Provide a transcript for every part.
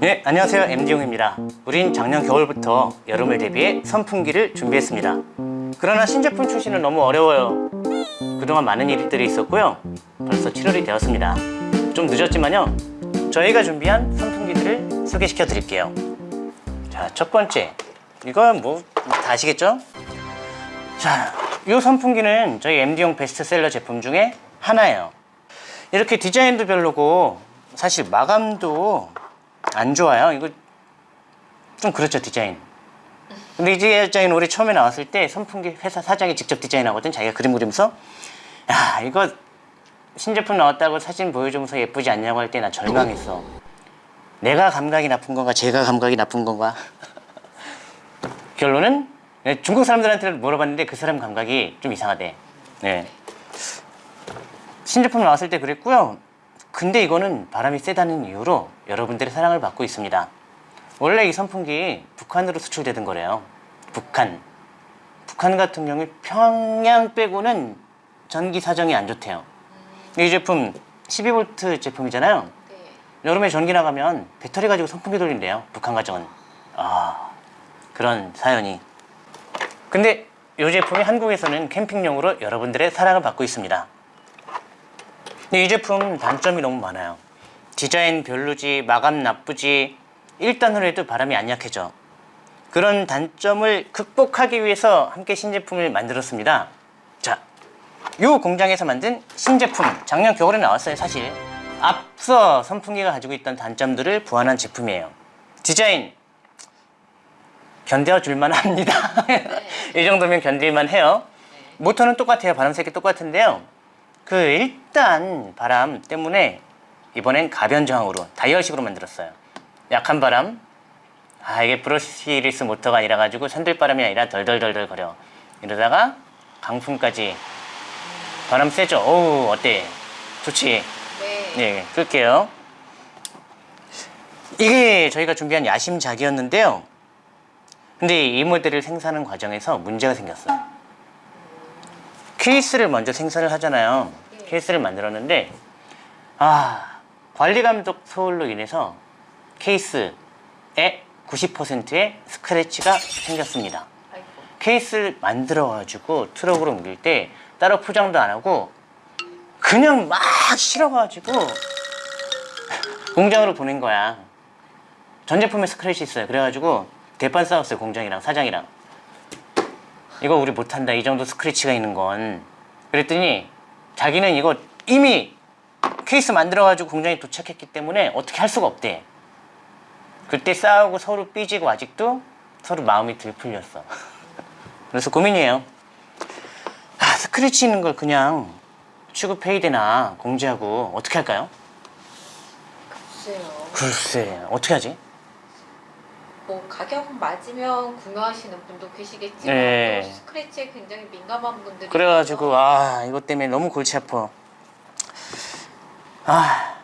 네, 안녕하세요. MD용입니다. 우린 작년 겨울부터 여름을 대비해 선풍기를 준비했습니다. 그러나 신제품 출시는 너무 어려워요. 그동안 많은 일들이 있었고요. 벌써 7월이 되었습니다. 좀 늦었지만요. 저희가 준비한 선풍기들을 소개시켜 드릴게요. 자, 첫 번째. 이건 뭐 다 아시겠죠? 자, 이 선풍기는 저희 MD용 베스트셀러 제품 중에 하나예요. 이렇게 디자인도 별로고 사실 마감도 안 좋아요. 이거 좀 그렇죠 디자인. 근데 이 디자인 올해 처음에 나왔을 때 선풍기 회사 사장이 직접 디자인하거든. 자기가 그림 그리면서 야 이거 신제품 나왔다고 사진 보여주면서 예쁘지 않냐고 할 때 나 절망했어. 내가 감각이 나쁜 건가 제가 감각이 나쁜 건가 결론은 네, 중국 사람들한테 물어봤는데 그 사람 감각이 좀 이상하대. 네. 신제품 나왔을 때 그랬고요. 근데 이거는 바람이 세다는 이유로 여러분들의 사랑을 받고 있습니다. 원래 이 선풍기 북한으로 수출되던 거래요. 북한. 북한 같은 경우 평양 빼고는 전기 사정이 안 좋대요. 이 제품 12V 제품이잖아요. 네. 여름에 전기 나가면 배터리 가지고 선풍기 돌린대요. 북한 가정은. 아 그런 사연이. 근데 이 제품이 한국에서는 캠핑용으로 여러분들의 사랑을 받고 있습니다. 근데 이 제품 단점이 너무 많아요. 디자인 별로지, 마감 나쁘지, 1단으로 해도 바람이 안 약해져. 그런 단점을 극복하기 위해서 함께 신제품을 만들었습니다. 자, 이 공장에서 만든 신제품, 작년 겨울에 나왔어요, 사실. 앞서 선풍기가 가지고 있던 단점들을 보완한 제품이에요. 디자인, 견뎌 줄만 합니다. 이 정도면 견딜만 해요. 모터는 똑같아요. 바람 세기 똑같은데요. 그 일단 바람 때문에 이번엔 가변 저항으로 다이얼식으로 만들었어요. 약한 바람. 아 이게 브러시리스 모터가 아니라 가지고 산들바람이 아니라 덜덜덜덜 거려. 이러다가 강풍까지 바람 세죠. 어우 어때? 좋지. 네. 네, 끌게요. 이게 저희가 준비한 야심작이었는데요. 근데 이 모델을 생산하는 과정에서 문제가 생겼어요. 케이스를 먼저 생산을 하잖아요. 네. 케이스를 만들었는데 아 관리 감독 소홀로 인해서 케이스에 90%의 스크래치가 생겼습니다. 아이고. 케이스를 만들어 가지고 트럭으로 옮길 때 따로 포장도 안 하고 그냥 막 실어 가지고 공장으로 보낸 거야. 전 제품에 스크래치 있어요. 그래가지고 대판 싸웠어요 공장이랑 사장이랑. 이거 우리 못한다 이 정도 스크래치가 있는 건. 그랬더니 자기는 이거 이미 케이스 만들어가지고 공장에 도착했기 때문에 어떻게 할 수가 없대. 그때 싸우고 서로 삐지고 아직도 서로 마음이 들풀렸어. 그래서 고민이에요. 아, 스크래치 있는 걸 그냥 취급해야 되나 공지하고 어떻게 할까요? 글쎄요. 글쎄 어떻게 하지? 뭐 가격 맞으면 구매하시는 분도 계시겠지만 네. 또 스크래치에 굉장히 민감한 분들이 그래가지고 아 이것 때문에 너무 골치 아파. 아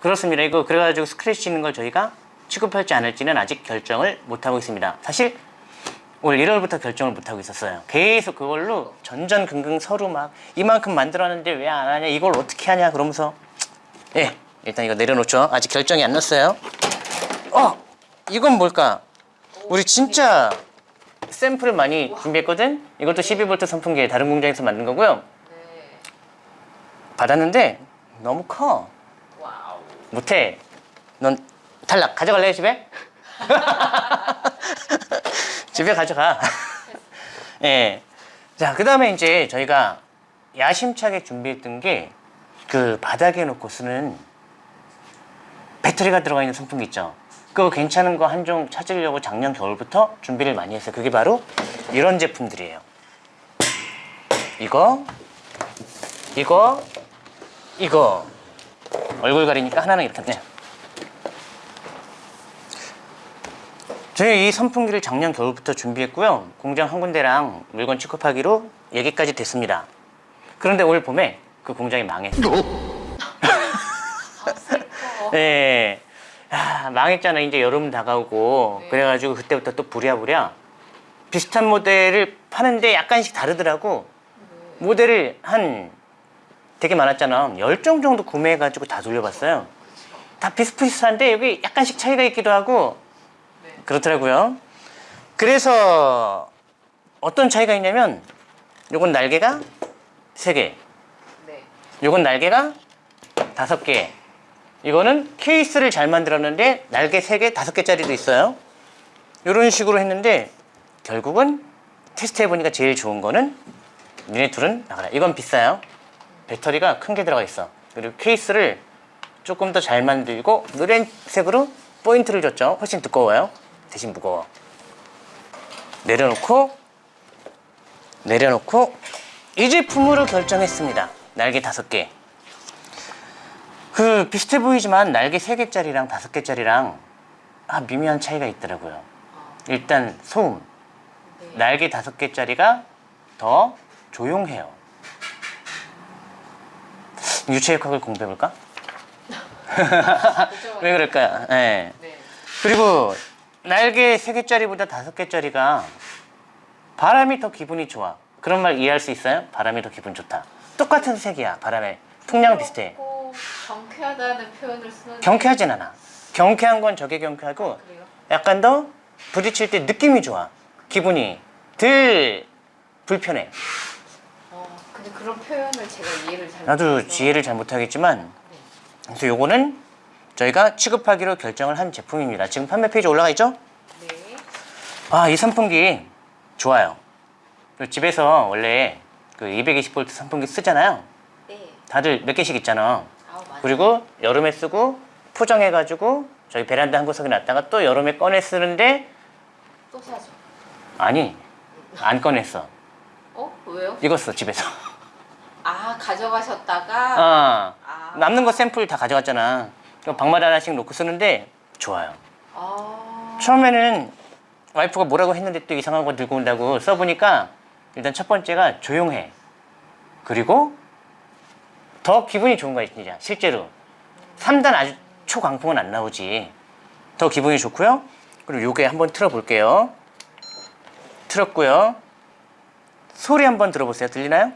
그렇습니다. 이거 그래가지고 스크래치 있는 걸 저희가 취급할지 안 할지는 아직 결정을 못 하고 있습니다. 사실 올 1월부터 결정을 못 하고 있었어요. 계속 그걸로 전전긍긍 서로 막 이만큼 만들었는데 왜 안 하냐 이걸 어떻게 하냐 그러면서 예 일단 이거 내려놓죠. 아직 결정이 안 났어요. 어 이건 뭘까? 우리 진짜 샘플을 많이 준비했거든. 이것도 12V 선풍기 다른 공장에서 만든 거고요. 네. 받았는데 너무 커. 못해. 넌 탈락. 가져갈래 집에? 집에 가져가. 예. 자, 그 다음에 이제 저희가 야심차게 준비했던 게 그 바닥에 놓고 쓰는 배터리가 들어가 있는 선풍기 있죠. 그거 괜찮은 거 한 종 찾으려고 작년 겨울부터 준비를 많이 했어요. 그게 바로 이런 제품들이에요. 이거, 이거, 이거. 얼굴 가리니까 하나는 이렇게 네. 저희 이 선풍기를 작년 겨울부터 준비했고요. 공장 한 군데랑 물건 취급하기로 얘기까지 됐습니다. 그런데 올 봄에 그 공장이 망했어. 아, 슬퍼. 네. 야, 망했잖아. 이제 여름 다가오고. 네. 그래가지고 그때부터 또 부랴부랴 비슷한 모델을 파는데 약간씩 다르더라고. 모델을 한 되게 많았잖아. 10종 정도 구매해가지고 다 돌려봤어요. 다 비슷비슷한데 여기 약간씩 차이가 있기도 하고 네. 그렇더라고요. 그래서 어떤 차이가 있냐면 요건 날개가 3개, 네. 요건 날개가 5개. 이거는 케이스를 잘 만들었는데 날개 3개, 5개짜리도 있어요. 이런 식으로 했는데 결국은 테스트 해보니까 제일 좋은 거는 니네 둘은 나가라. 이건 비싸요. 배터리가 큰 게 들어가 있어. 그리고 케이스를 조금 더 잘 만들고 노란색으로 포인트를 줬죠. 훨씬 두꺼워요. 대신 무거워. 내려놓고 내려놓고 이 제품으로 결정했습니다. 날개 다섯 개. 그 비슷해 보이지만 날개 세 개짜리랑 다섯 개짜리랑 아 미묘한 차이가 있더라고요. 어, 일단 소음. 네. 날개 다섯 개짜리가 더 조용해요. 유체역학을 공부해볼까? 왜 그럴까요? 네. 네. 그리고 날개 세 개짜리보다 다섯 개짜리가 바람이 더 기분이 좋아. 그런 말 이해할 수 있어요? 바람이 더 기분 좋다. 똑같은 색이야. 바람에 통량 비슷해. 경쾌하다는 표현을 쓰는 경쾌하진 않아. 경쾌한 건 저게 경쾌하고 그래요? 약간 더 부딪힐 때 느낌이 좋아. 기분이 덜 불편해. 어, 근데 그런 표현을 제가 이해를 잘 나도 못해서. 지혜를 잘 못하겠지만 그래서 요거는 저희가 취급하기로 결정을 한 제품입니다. 지금 판매 페이지 올라가 있죠? 네. 아, 이 선풍기 좋아요. 그 집에서 원래 그 220V 선풍기 쓰잖아요. 네. 다들 몇 개씩 있잖아. 그리고 여름에 쓰고 포장해가지고 저희 베란다 한 구석에 놨다가 또 여름에 꺼내 쓰는데 또 사죠. 아니 안 꺼냈어. 어? 왜요? 써 집에서. 아 가져가셨다가 아, 아. 남는 거 샘플 다 가져갔잖아. 그럼 방마다 하나씩 놓고 쓰는데 좋아요. 아. 처음에는 와이프가 뭐라고 했는데 또 이상한 거 들고 온다고 써보니까 일단 첫 번째가 조용해. 그리고 더 기분이 좋은 거야, 진짜. 실제로. 3단 아주 초강풍은 안 나오지. 더 기분이 좋고요. 그리고 요게 한번 틀어 볼게요. 틀었고요. 소리 한번 들어보세요. 들리나요?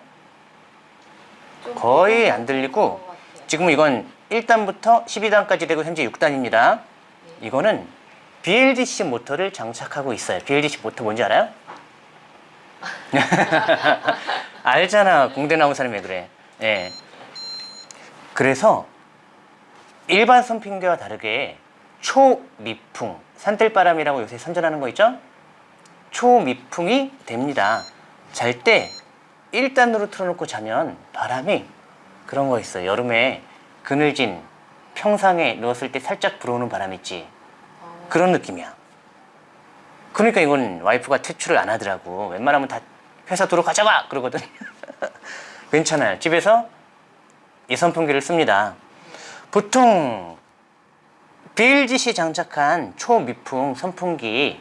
좀 거의 안것 들리고. 지금 이건 1단부터 12단까지 되고 현재 6단입니다. 이거는 BLDC 모터를 장착하고 있어요. BLDC 모터 뭔지 알아요? 알잖아. 공대 나온 사람이 왜 그래. 예. 그래서 일반 선풍기와 다르게 초미풍, 산들바람이라고 요새 선전하는 거 있죠? 초미풍이 됩니다. 잘 때 1단으로 틀어놓고 자면 바람이 그런 거 있어. 여름에 그늘진 평상에 누웠을 때 살짝 불어오는 바람 있지. 어, 그런 느낌이야. 그러니까 이건 와이프가 퇴출을 안 하더라고. 웬만하면 다 회사 도로 가져가! 그러거든. 괜찮아요. 집에서 이 선풍기를 씁니다. 보통 BLGC 장착한 초미풍 선풍기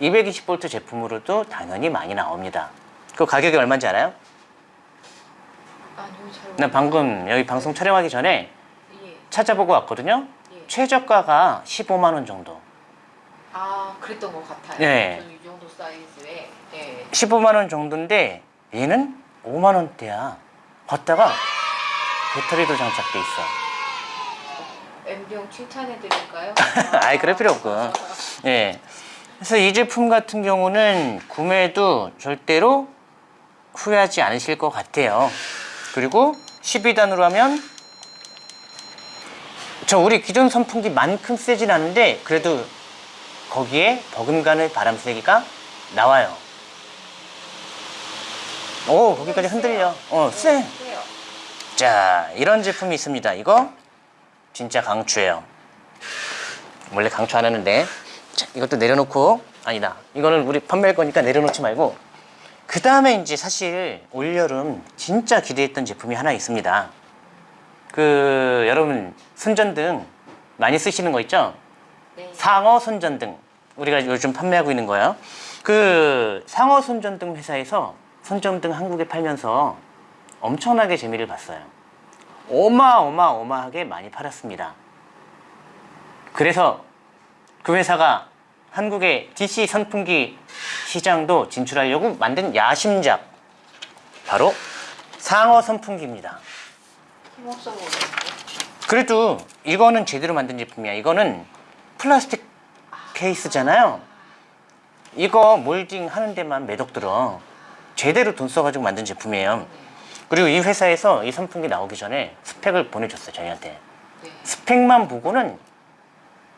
220V 제품으로도 당연히 많이 나옵니다. 그 가격이 얼마인지 알아요? 잘나 방금 여기 방송 촬영하기 전에 예. 찾아보고 왔거든요. 예. 최저가가 15만 원 정도. 아 그랬던 것 같아요. 네. 이 정도 사이즈에 예. 15만 원 정도인데 얘는 5만 원대야. 봤다가 배터리도 장착돼 있어. 엠병 칭찬해 드릴까요? 아이 그럴 필요 없고. 예. 그래서 이 제품 같은 경우는 구매도 절대로 후회하지 않으실 것 같아요. 그리고 12단으로 하면 저 우리 기존 선풍기만큼 세진 않은데 그래도 거기에 버금가는 바람 세기가 나와요. 오 거기까지 흔들려. 어 세. 자 이런 제품이 있습니다. 이거 진짜 강추예요. 원래 강추 안 하는데. 자, 이것도 내려놓고. 아니다. 이거는 우리 판매할 거니까 내려놓지 말고. 그 다음에 이제 사실 올여름 진짜 기대했던 제품이 하나 있습니다. 그 여러분 손전등 많이 쓰시는 거 있죠? 네. 상어 손전등. 우리가 요즘 판매하고 있는 거예요. 그 상어 손전등 회사에서 손전등 한국에 팔면서 엄청나게 재미를 봤어요. 어마어마어마하게 많이 팔았습니다. 그래서 그 회사가 한국의 DC 선풍기 시장도 진출하려고 만든 야심작 바로 상어 선풍기입니다. 그래도 이거는 제대로 만든 제품이야. 이거는 플라스틱 케이스잖아요. 이거 몰딩 하는 데만 매덕 들어. 제대로 돈 써가지고 만든 제품이에요. 그리고 이 회사에서 이 선풍기 나오기 전에 스펙을 보내줬어요, 저희한테. 네. 스펙만 보고는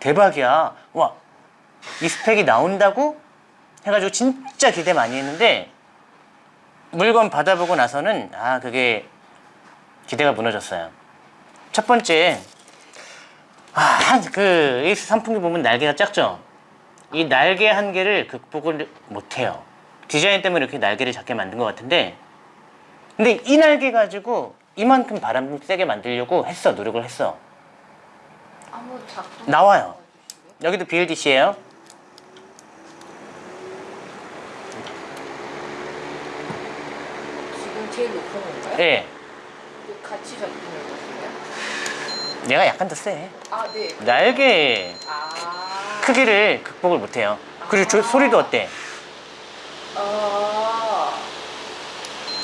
대박이야. 와, 이 스펙이 나온다고? 해가지고 진짜 기대 많이 했는데 물건 받아보고 나서는 아, 그게 기대가 무너졌어요. 첫 번째, 아, 한, 그, 이 선풍기 보면 날개가 작죠? 이 날개 한 개를 극복을 못해요. 디자인 때문에 이렇게 날개를 작게 만든 것 같은데, 근데 이 날개 가지고 이만큼 바람 세게 만들려고 했어, 노력을 했어. 나와요. 여기도 BLDC예요. 지금 제일 높은 건가요? 예. 그 같이 작동을 거예요? 얘가 약간 더 세. 아 네. 날개 아. 크기를 극복을 못해요. 그리고 저 소리도 어때? 아.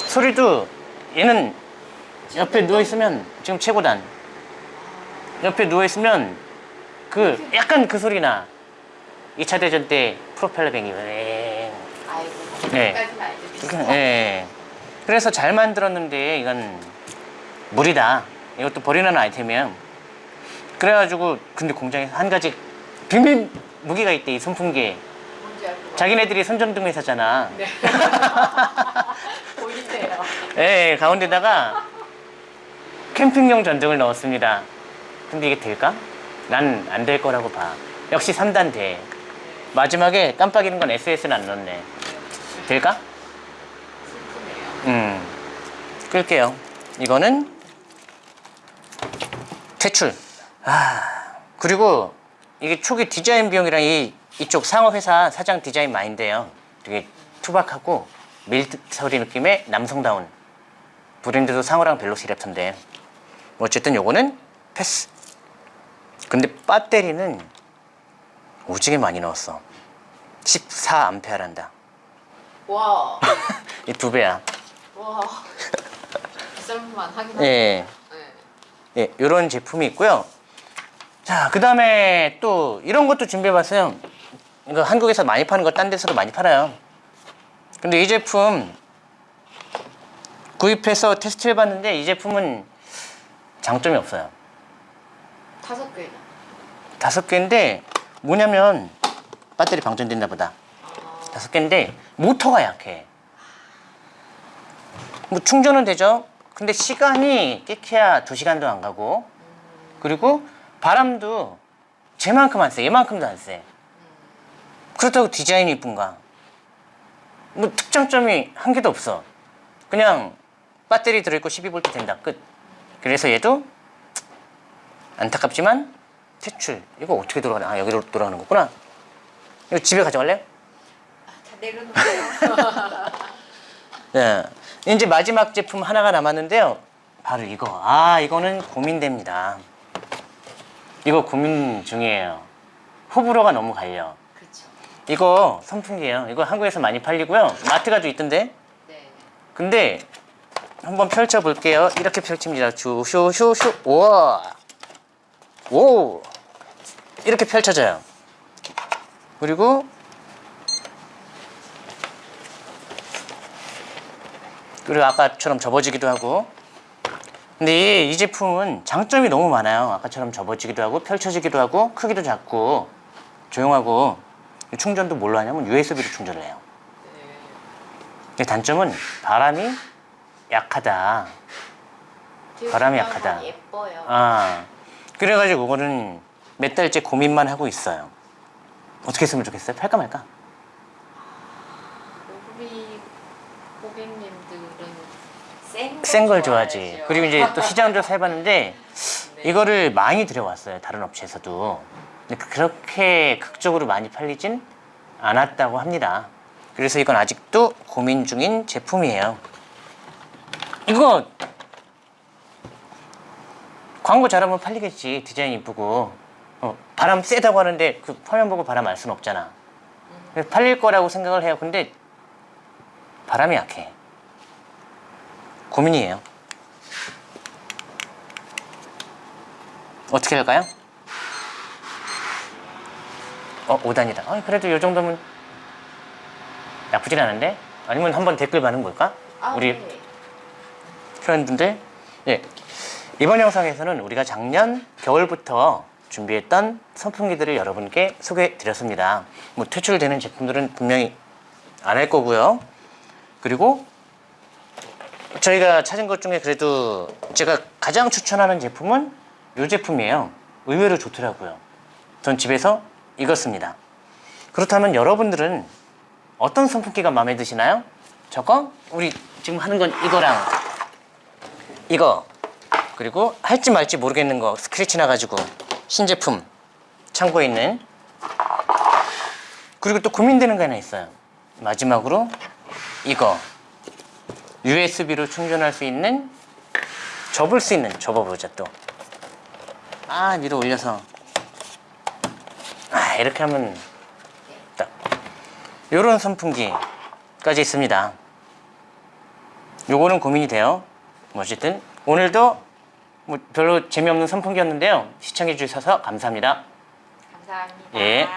소리도 얘는 옆에 누워 있으면 지금 최고단. 옆에 누워 있으면 그 약간 그 소리 나. 2차 대전 때 프로펠러 뱅이. 웽. 아이고. 네. 예. 그래서 잘 만들었는데 이건 무리다. 이것도 버리는 아이템이에요. 그래가지고 근데 공장에서 한 가지 비밀 무기가 있대 이 같아요. 자기네들이 선전등 회사잖아. 네. 보이네요. 예, 가운데다가 캠핑용 전등을 넣었습니다. 근데 이게 될까? 난 안 될 거라고 봐. 역시 3단 돼. 마지막에 깜빡이는 건 SS는 안 넣네. 될까? 음. 끌게요. 이거는 퇴출. 아, 그리고 이게 초기 디자인 비용이랑 이 이쪽 상어 회사 사장 디자인 마인드예요. 되게 투박하고 밀리터리 느낌의 남성다운 브랜드도 상어랑 벨로시랩터인데 어쨌든 요거는 패스. 근데 배터리는 오지게 많이 넣었어. 14암페어란다. 와. 이 두 배야. 와. 비쌀만 하긴 예. 하네. 네. 예, 이런 제품이 있고요. 자, 그 다음에 또 이런 것도 준비해봤어요. 이거 한국에서 많이 파는 거 딴 데서도 많이 팔아요. 근데 이 제품 구입해서 테스트 해봤는데 이 제품은 장점이 없어요. 다섯 개나. 다섯 개인데 뭐냐면 배터리 방전됐나 보다. 아. 다섯 개인데 모터가 약해. 뭐 충전은 되죠. 근데 시간이 끼케야 두 시간도 안 가고 그리고 바람도 쟤만큼 안 세. 얘만큼도 안 세. 그렇다고 디자인이 이쁜가? 뭐 특장점이 한 개도 없어. 그냥 배터리 들어있고 12V 된다. 끝. 그래서 얘도 안타깝지만 퇴출. 이거 어떻게 돌아가나? 아 여기로 돌아가는 거구나. 이거 집에 가져갈래요? 다 내려놓으세요. 네. 이제 마지막 제품 하나가 남았는데요. 바로 이거. 아, 이거는 고민됩니다. 이거 고민 중이에요. 호불호가 너무 갈려. 이거 선풍기예요. 이거 한국에서 많이 팔리고요. 마트 가도 있던데. 네. 근데 한번 펼쳐 볼게요. 이렇게 펼칩니다. 슈슈슈슈. 우와. 오. 이렇게 펼쳐져요. 그리고 그리고 아까처럼 접어지기도 하고. 근데 이, 이 제품은 장점이 너무 많아요. 아까처럼 접어지기도 하고 펼쳐지기도 하고 크기도 작고 조용하고 충전도 뭘로 하냐면 USB로 충전을 해요. 단점은 바람이 약하다. 바람이 약하다. 예뻐요. 아, 그래가지고 그거는 몇 달째 고민만 하고 있어요. 어떻게 했으면 좋겠어요? 팔까 말까? 우리 고객님들은 센센걸 좋아하지. 그리고 이제 또 시장 조사 해봤는데 네. 이거를 많이 들여왔어요. 다른 업체에서도. 그렇게 극적으로 많이 팔리진 않았다고 합니다. 그래서 이건 아직도 고민 중인 제품이에요. 이거 광고 잘하면 팔리겠지. 디자인 이쁘고. 어, 바람 세다고 하는데 그 화면 보고 바람 알 수는 없잖아. 팔릴 거라고 생각을 해요. 근데 바람이 약해. 고민이에요. 어떻게 할까요? 어 5단이다 아, 그래도 이 정도면 나쁘진 않은데? 아니면 한번 댓글 많은 걸까? 아, 우리 네. 표현인데 예. 이번 영상에서는 우리가 작년 겨울부터 준비했던 선풍기들을 여러분께 소개해 드렸습니다. 뭐 퇴출되는 제품들은 분명히 안 할 거고요. 그리고 저희가 찾은 것 중에 그래도 제가 가장 추천하는 제품은 이 제품이에요. 의외로 좋더라고요. 전 집에서 씁니다. 그렇다면 여러분들은 어떤 선풍기가 마음에 드시나요? 저거? 우리 지금 하는 건 이거랑 이거 그리고 할지 말지 모르겠는 거 스크래치 나가지고 신제품 창고에 있는 그리고 또 고민되는 거 하나 있어요 마지막으로 이거 USB로 충전할 수 있는 접을 수 있는 접어보자 또 아 위로 올려서 아 이렇게 하면 딱 요런 선풍기까지 있습니다 요거는 고민이 돼요. 뭐 어쨌든 오늘도 뭐 별로 재미없는 선풍기였는데요. 시청해 주셔서 감사합니다. 감사합니다. 예.